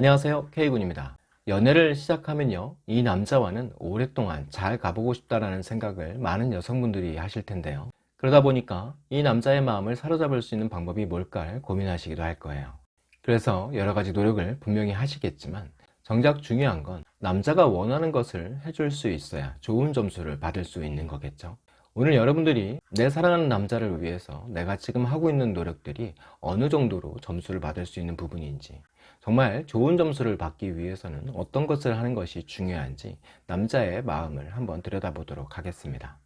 안녕하세요. K군입니다. 연애를 시작하면요 이 남자와는 오랫동안 잘 가보고 싶다라는 생각을 많은 여성분들이 하실 텐데요. 그러다 보니까 이 남자의 마음을 사로잡을 수 있는 방법이 뭘까 고민하시기도 할 거예요. 그래서 여러 가지 노력을 분명히 하시겠지만 정작 중요한 건 남자가 원하는 것을 해줄 수 있어야 좋은 점수를 받을 수 있는 거겠죠 오늘 여러분들이 내 사랑하는 남자를 위해서 내가 지금 하고 있는 노력들이 어느 정도로 점수를 받을 수 있는 부분인지 정말 좋은 점수를 받기 위해서는 어떤 것을 하는 것이 중요한지 남자의 마음을 한번 들여다보도록 하겠습니다.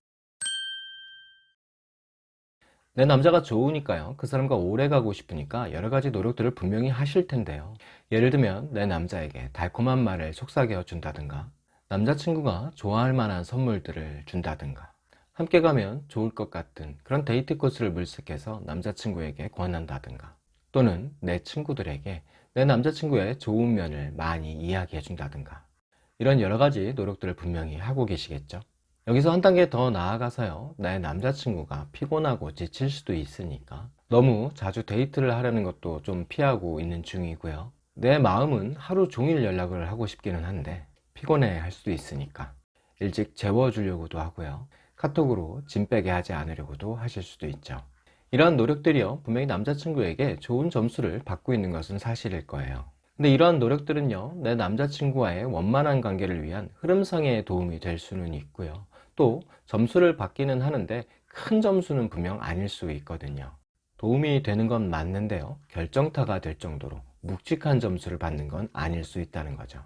내 남자가 좋으니까요. 그 사람과 오래 가고 싶으니까 여러 가지 노력들을 분명히 하실 텐데요. 예를 들면 내 남자에게 달콤한 말을 속삭여 준다든가 남자친구가 좋아할 만한 선물들을 준다든가 함께 가면 좋을 것 같은 그런 데이트 코스를 물색해서 남자친구에게 권한다든가 또는 내 친구들에게 내 남자친구의 좋은 면을 많이 이야기해 준다든가. 이런 여러 가지 노력들을 분명히 하고 계시겠죠. 여기서 한 단계 더 나아가서요. 내 남자친구가 피곤하고 지칠 수도 있으니까 너무 자주 데이트를 하려는 것도 좀 피하고 있는 중이고요. 내 마음은 하루 종일 연락을 하고 싶기는 한데 피곤해 할 수도 있으니까 일찍 재워주려고도 하고요 카톡으로 짐 빼게 하지 않으려고도 하실 수도 있죠. 이러한 노력들이요 분명히 남자친구에게 좋은 점수를 받고 있는 것은 사실일 거예요. 근데 이러한 노력들은요 내 남자친구와의 원만한 관계를 위한 흐름상의 도움이 될 수는 있고요. 또 점수를 받기는 하는데 큰 점수는 분명 아닐 수 있거든요. 도움이 되는 건 맞는데요 결정타가 될 정도로 묵직한 점수를 받는 건 아닐 수 있다는 거죠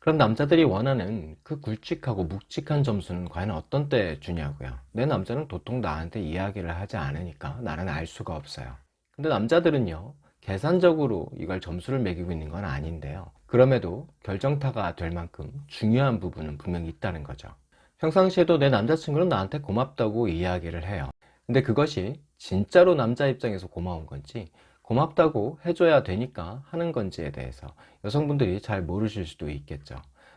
그럼 남자들이 원하는 그 굵직하고 묵직한 점수는 과연 어떤 때 주냐고요? 내 남자는 도통 나한테 이야기를 하지 않으니까 나는 알 수가 없어요. 근데 남자들은요 계산적으로 이걸 점수를 매기고 있는 건 아닌데요. 그럼에도 결정타가 될 만큼 중요한 부분은 분명히 있다는 거죠. 평상시에도 내 남자친구는 나한테 고맙다고 이야기를 해요. 근데 그것이 진짜로 남자 입장에서 고마운 건지 고맙다고 해줘야 되니까 하는 건지에 대해서 여성분들이 잘 모르실 수도 있겠죠.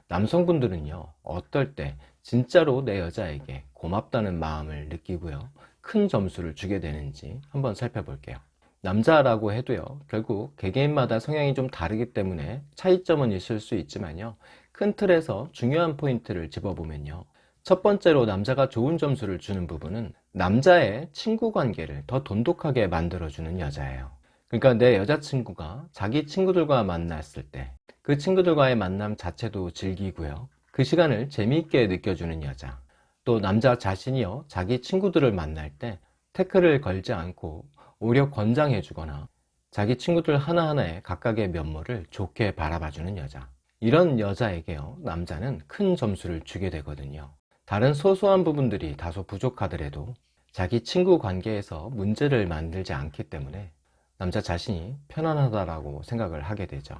남성분들은요 어떨 때 진짜로 내 여자에게 고맙다는 마음을 느끼고요 큰 점수를 주게 되는지 한번 살펴볼게요. 남자라고 해도요 결국 개개인마다 성향이 좀 다르기 때문에 차이점은 있을 수 있지만요 큰 틀에서 중요한 포인트를 집어보면요 첫 번째로 남자가 좋은 점수를 주는 부분은 남자의 친구 관계를 더 돈독하게 만들어주는 여자예요 그러니까 내 여자친구가 자기 친구들과 만났을 때 그 친구들과의 만남 자체도 즐기고요. 그 시간을 재미있게 느껴주는 여자. 또 남자 자신이요 자기 친구들을 만날 때 태클을 걸지 않고 오히려 권장해 주거나 자기 친구들 하나하나의 각각의 면모를 좋게 바라봐주는 여자. 이런 여자에게요 남자는 큰 점수를 주게 되거든요. 다른 소소한 부분들이 다소 부족하더라도 자기 친구 관계에서 문제를 만들지 않기 때문에 남자 자신이 편안하다라고 생각을 하게 되죠.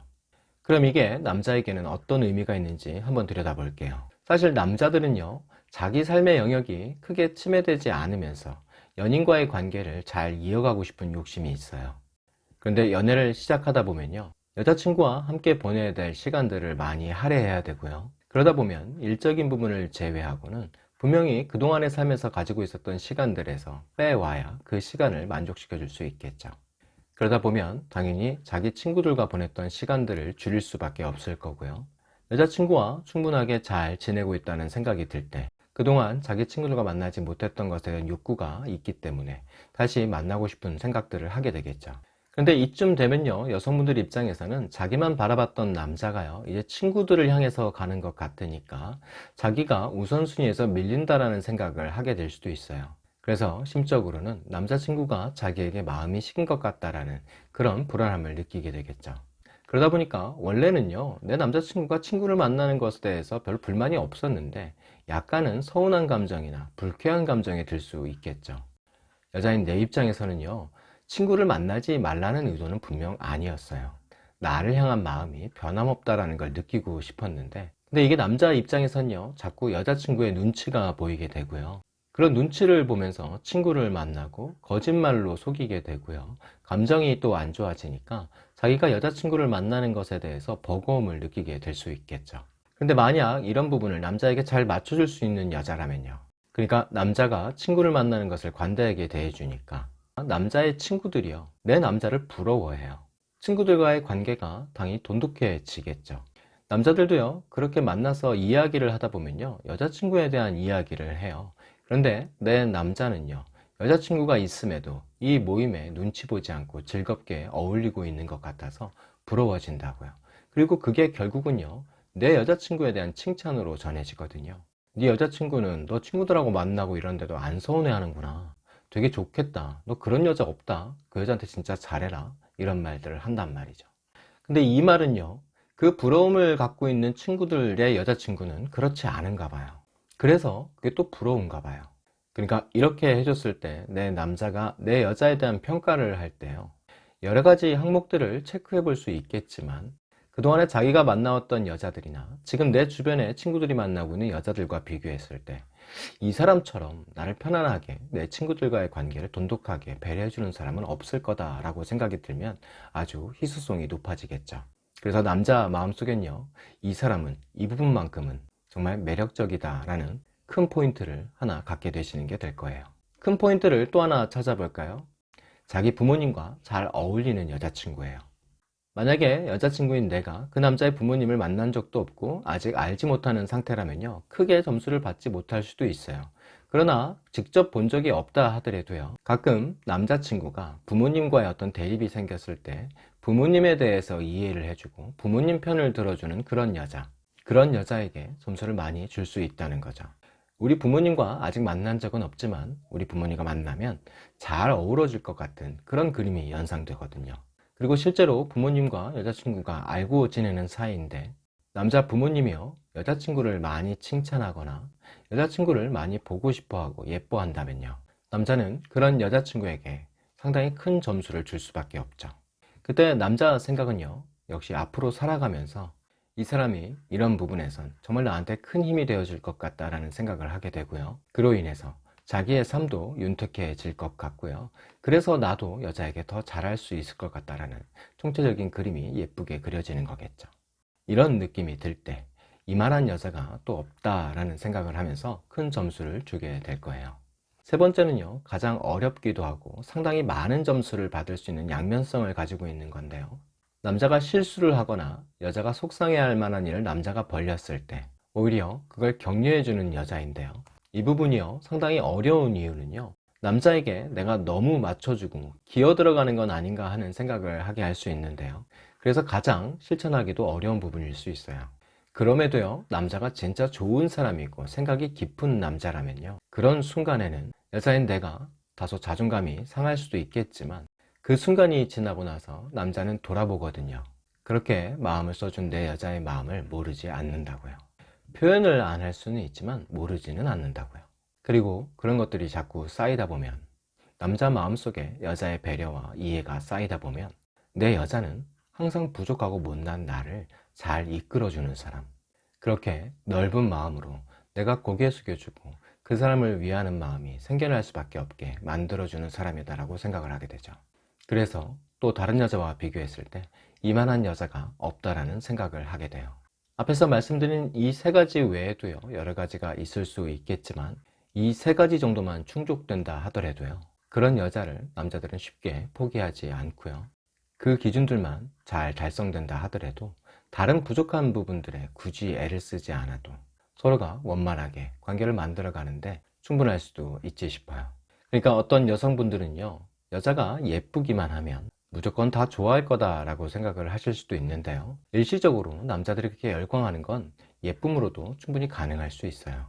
그럼 이게 남자에게는 어떤 의미가 있는지 한번 들여다 볼게요. 사실 남자들은요 자기 삶의 영역이 크게 침해되지 않으면서 연인과의 관계를 잘 이어가고 싶은 욕심이 있어요. 그런데 연애를 시작하다 보면요 여자친구와 함께 보내야 될 시간들을 많이 할애해야 되고요. 그러다 보면 일적인 부분을 제외하고는 분명히 그동안의 삶에서 가지고 있었던 시간들에서 빼와야 그 시간을 만족시켜 줄 수 있겠죠 그러다 보면 당연히 자기 친구들과 보냈던 시간들을 줄일 수밖에 없을 거고요. 여자친구와 충분하게 잘 지내고 있다는 생각이 들 때 그동안 자기 친구들과 만나지 못했던 것에 대한 욕구가 있기 때문에 다시 만나고 싶은 생각들을 하게 되겠죠. 근데 이쯤 되면요 여성분들 입장에서는 자기만 바라봤던 남자가요 이제 친구들을 향해서 가는 것 같으니까 자기가 우선순위에서 밀린다라는 생각을 하게 될 수도 있어요 그래서 심적으로는 남자친구가 자기에게 마음이 식은 것 같다라는 그런 불안함을 느끼게 되겠죠. 그러다 보니까 원래는요 내 남자친구가 친구를 만나는 것에 대해서 별 불만이 없었는데 약간은 서운한 감정이나 불쾌한 감정이 들 수 있겠죠. 여자인 내 입장에서는요 친구를 만나지 말라는 의도는 분명 아니었어요. 나를 향한 마음이 변함없다라는 걸 느끼고 싶었는데 근데 이게 남자 입장에선요 자꾸 여자친구의 눈치가 보이게 되고요 그런 눈치를 보면서 친구를 만나고 거짓말로 속이게 되고요. 감정이 또 안 좋아지니까 자기가 여자친구를 만나는 것에 대해서 버거움을 느끼게 될 수 있겠죠. 근데 만약 이런 부분을 남자에게 잘 맞춰줄 수 있는 여자라면요. 그러니까 남자가 친구를 만나는 것을 관대하게 대해주니까 남자의 친구들이요. 내 남자를 부러워해요. 친구들과의 관계가 당연히 돈독해지겠죠. 남자들도요, 그렇게 만나서 이야기를 하다 보면요, 여자친구에 대한 이야기를 해요. 그런데 내 남자는요, 여자친구가 있음에도 이 모임에 눈치 보지 않고 즐겁게 어울리고 있는 것 같아서 부러워진다고요. 그리고 그게 결국은요, 내 여자친구에 대한 칭찬으로 전해지거든요. 네 여자친구는 너 친구들하고 만나고 이러는데도 안 서운해 하는구나. 되게 좋겠다. 너 그런 여자 없다. 그 여자한테 진짜 잘해라. 이런 말들을 한단 말이죠. 근데 이 말은요, 그 부러움을 갖고 있는 친구들의 여자친구는 그렇지 않은가 봐요. 그래서 그게 또 부러운가 봐요. 그러니까 이렇게 해줬을 때 내 남자가 내 여자에 대한 평가를 할 때요. 여러 가지 항목들을 체크해 볼 수 있겠지만 그동안에 자기가 만나왔던 여자들이나 지금 내 주변에 친구들이 만나고 있는 여자들과 비교했을 때 이 사람처럼 나를 편안하게 내 친구들과의 관계를 돈독하게 배려해 주는 사람은 없을 거다 라고 생각이 들면 아주 희소성이 높아지겠죠. 그래서 남자 마음속엔요, 이 사람은 이 부분만큼은 정말 매력적이다라는 큰 포인트를 하나 갖게 되시는 게 될 거예요. 큰 포인트를 또 하나 찾아볼까요? 자기 부모님과 잘 어울리는 여자친구예요. 만약에 여자친구인 내가 그 남자의 부모님을 만난 적도 없고 아직 알지 못하는 상태라면요 크게 점수를 받지 못할 수도 있어요 그러나 직접 본 적이 없다 하더라도요 가끔 남자친구가 부모님과의 어떤 대립이 생겼을 때 부모님에 대해서 이해를 해주고 부모님 편을 들어주는 그런 여자 그런 여자에게 점수를 많이 줄 수 있다는 거죠. 우리 부모님과 아직 만난 적은 없지만 우리 부모님과 만나면 잘 어우러질 것 같은 그런 그림이 연상되거든요. 그리고 실제로 부모님과 여자친구가 알고 지내는 사이인데 남자 부모님이요 여자친구를 많이 칭찬하거나 여자친구를 많이 보고 싶어하고 예뻐한다면요. 남자는 그런 여자친구에게 상당히 큰 점수를 줄 수밖에 없죠. 그때 남자 생각은요 역시 앞으로 살아가면서 이 사람이 이런 부분에선 정말 나한테 큰 힘이 되어줄 것 같다라는 생각을 하게 되고요 그로 인해서 자기의 삶도 윤택해질 것 같고요. 그래서 나도 여자에게 더 잘할 수 있을 것 같다라는 총체적인 그림이 예쁘게 그려지는 거겠죠. 이런 느낌이 들 때 이만한 여자가 또 없다라는 생각을 하면서 큰 점수를 주게 될 거예요. 세 번째는요, 가장 어렵기도 하고 상당히 많은 점수를 받을 수 있는 양면성을 가지고 있는 건데요. 남자가 실수를 하거나 여자가 속상해할 만한 일을 남자가 벌렸을 때 오히려 그걸 격려해주는 여자인데요. 이 부분이요 상당히 어려운 이유는요 남자에게 내가 너무 맞춰주고 기어 들어가는 건 아닌가 하는 생각을 하게 할 수 있는데요 그래서 가장 실천하기도 어려운 부분일 수 있어요 그럼에도요 남자가 진짜 좋은 사람이고 생각이 깊은 남자라면요 그런 순간에는 여자인 내가 다소 자존감이 상할 수도 있겠지만 그 순간이 지나고 나서 남자는 돌아보거든요. 그렇게 마음을 써준 내 여자의 마음을 모르지 않는다고요. 표현을 안 할 수는 있지만 모르지는 않는다고요. 그리고 그런 것들이 자꾸 쌓이다 보면 남자 마음속에 여자의 배려와 이해가 쌓이다 보면 내 여자는 항상 부족하고 못난 나를 잘 이끌어주는 사람. 그렇게 넓은 마음으로 내가 고개 숙여주고 그 사람을 위하는 마음이 생겨날 수밖에 없게 만들어주는 사람이다 라고 생각을 하게 되죠 그래서 또 다른 여자와 비교했을 때 이만한 여자가 없다라는 생각을 하게 돼요. 앞에서 말씀드린 이 세 가지 외에도요 여러 가지가 있을 수 있겠지만 이 세 가지 정도만 충족된다 하더라도요 그런 여자를 남자들은 쉽게 포기하지 않고요. 그 기준들만 잘 달성된다 하더라도 다른 부족한 부분들에 굳이 애를 쓰지 않아도 서로가 원만하게 관계를 만들어 가는데 충분할 수도 있지 싶어요. 그러니까 어떤 여성분들은요 여자가 예쁘기만 하면 무조건 다 좋아할 거다 라고 생각을 하실 수도 있는데요. 일시적으로 남자들이 그렇게 열광하는 건 예쁨으로도 충분히 가능할 수 있어요.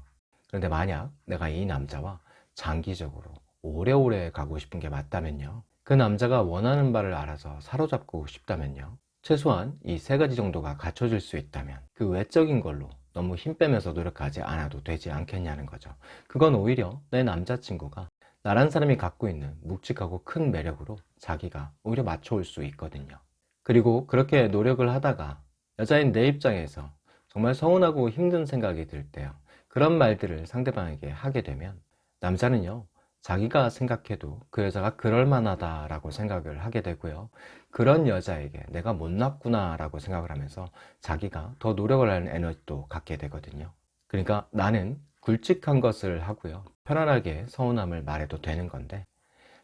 그런데 만약 내가 이 남자와 장기적으로 오래오래 가고 싶은 게 맞다면요. 그 남자가 원하는 바를 알아서 사로잡고 싶다면요. 최소한 이 세 가지 정도가 갖춰질 수 있다면 그 외적인 걸로 너무 힘 빼면서 노력하지 않아도 되지 않겠냐는 거죠. 그건 오히려 내 남자친구가 나란 사람이 갖고 있는 묵직하고 큰 매력으로 자기가 오히려 맞춰올 수 있거든요. 그리고 그렇게 노력을 하다가 여자인 내 입장에서 정말 서운하고 힘든 생각이 들 때요. 그런 말들을 상대방에게 하게 되면 남자는요 자기가 생각해도 그 여자가 그럴만하다 라고 생각을 하게 되고요. 그런 여자에게 내가 못났구나 라고 생각을 하면서 자기가 더 노력을 하는 에너지도 갖게 되거든요. 그러니까 나는 굵직한 것을 하고요 편안하게 서운함을 말해도 되는 건데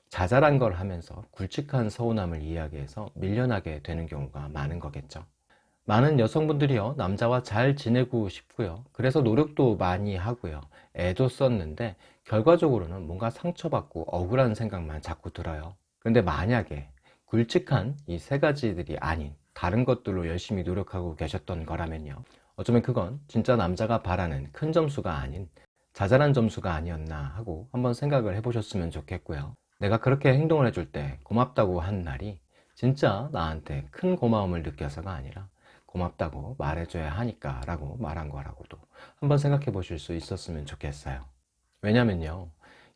자잘한 걸 하면서 굵직한 서운함을 이야기해서 밀려나게 되는 경우가 많은 거겠죠. 많은 여성분들이요 남자와 잘 지내고 싶고요. 그래서 노력도 많이 하고요. 애도 썼는데 결과적으로는 뭔가 상처받고 억울한 생각만 자꾸 들어요. 근데 만약에 굵직한 이 세 가지들이 아닌 다른 것들로 열심히 노력하고 계셨던 거라면요. 어쩌면 그건 진짜 남자가 바라는 큰 점수가 아닌 자잘한 점수가 아니었나 하고 한번 생각을 해보셨으면 좋겠고요. 내가 그렇게 행동을 해줄 때 고맙다고 한 날이 진짜 나한테 큰 고마움을 느껴서가 아니라 고맙다고 말해줘야 하니까 라고 말한 거라고도 한번 생각해 보실 수 있었으면 좋겠어요. 왜냐면요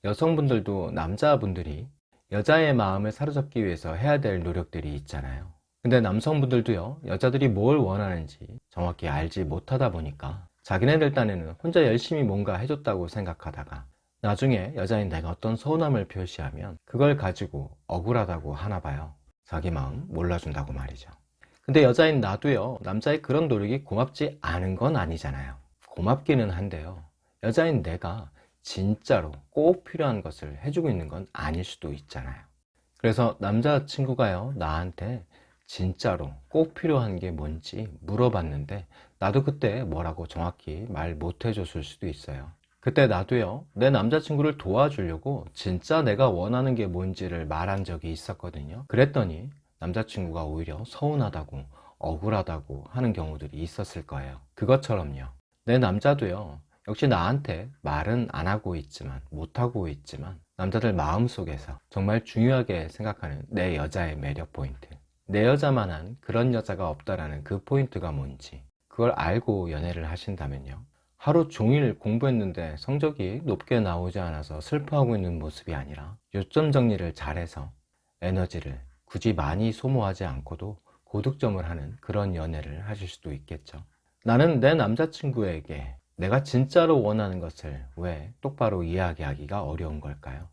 여성분들도 남자분들이 여자의 마음을 사로잡기 위해서 해야 될 노력들이 있잖아요. 근데 남성분들도요 여자들이 뭘 원하는지 정확히 알지 못하다 보니까 자기네들 딴에는 혼자 열심히 뭔가 해줬다고 생각하다가 나중에 여자인 내가 어떤 서운함을 표시하면 그걸 가지고 억울하다고 하나 봐요. 자기 마음 몰라준다고 말이죠. 근데 여자인 나도요 남자의 그런 노력이 고맙지 않은 건 아니잖아요. 고맙기는 한데요 여자인 내가 진짜로 꼭 필요한 것을 해주고 있는 건 아닐 수도 있잖아요. 그래서 남자친구가요 나한테 진짜로 꼭 필요한 게 뭔지 물어봤는데 나도 그때 뭐라고 정확히 말 못 해줬을 수도 있어요. 그때 나도요 내 남자친구를 도와주려고 진짜 내가 원하는 게 뭔지를 말한 적이 있었거든요. 그랬더니 남자친구가 오히려 서운하다고 억울하다고 하는 경우들이 있었을 거예요. 그것처럼요. 내 남자도요 역시 나한테 말은 안 하고 있지만 못하고 있지만 남자들 마음속에서 정말 중요하게 생각하는 내 여자의 매력 포인트 내 여자만한 그런 여자가 없다라는 그 포인트가 뭔지 그걸 알고 연애를 하신다면요 하루 종일 공부했는데 성적이 높게 나오지 않아서 슬퍼하고 있는 모습이 아니라 요점 정리를 잘해서 에너지를 굳이 많이 소모하지 않고도 고득점을 하는 그런 연애를 하실 수도 있겠죠 나는 내 남자친구에게 내가 진짜로 원하는 것을 왜 똑바로 이야기하기가 어려운 걸까요?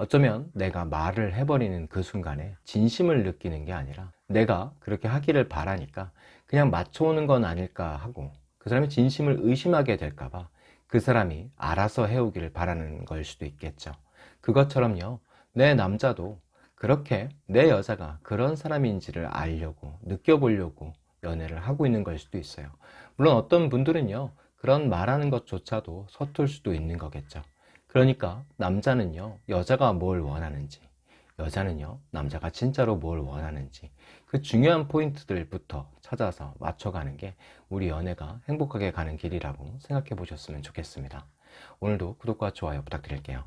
어쩌면 내가 말을 해버리는 그 순간에 진심을 느끼는 게 아니라 내가 그렇게 하기를 바라니까 그냥 맞춰오는 건 아닐까 하고 그 사람이 진심을 의심하게 될까봐 그 사람이 알아서 해오기를 바라는 걸 수도 있겠죠. 그것처럼요 내 남자도 그렇게 내 여자가 그런 사람인지를 알려고 느껴보려고 연애를 하고 있는 걸 수도 있어요. 물론 어떤 분들은요 그런 말하는 것조차도 서툴 수도 있는 거겠죠 그러니까 남자는요 여자가 뭘 원하는지 여자는요 남자가 진짜로 뭘 원하는지 그 중요한 포인트들부터 찾아서 맞춰가는 게 우리 연애가 행복하게 가는 길이라고 생각해 보셨으면 좋겠습니다. 오늘도 구독과 좋아요 부탁드릴게요